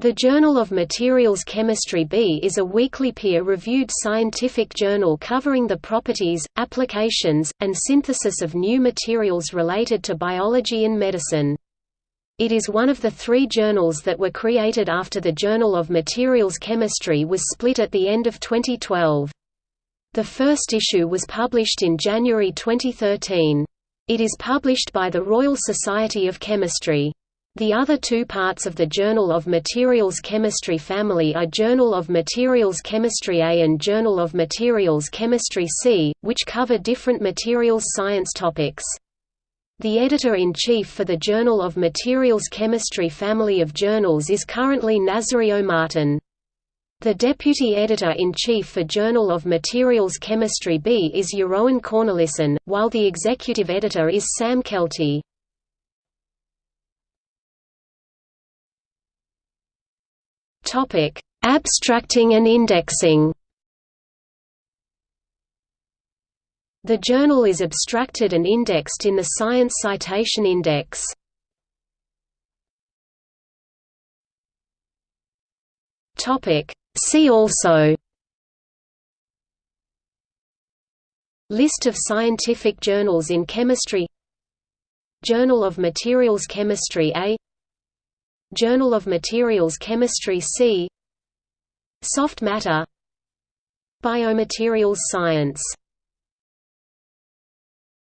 The Journal of Materials Chemistry B is a weekly peer-reviewed scientific journal covering the properties, applications, and synthesis of new materials related to biology and medicine. It is one of the three journals that were created after the Journal of Materials Chemistry was split at the end of 2012. The first issue was published in January 2013. It is published by the Royal Society of Chemistry. The other two parts of the Journal of Materials Chemistry family are Journal of Materials Chemistry A and Journal of Materials Chemistry C, which cover different materials science topics. The editor-in-chief for the Journal of Materials Chemistry family of journals is currently Nazario Martin. The deputy editor-in-chief for Journal of Materials Chemistry B is Jeroen Cornelissen, while the executive editor is Sam Keltie. Topic: Abstracting and indexing. The journal is abstracted and indexed in the Science Citation Index. Topic: See also List of scientific journals in chemistry Journal of Materials Chemistry A Journal of Materials Chemistry C. Soft matter. Biomaterials science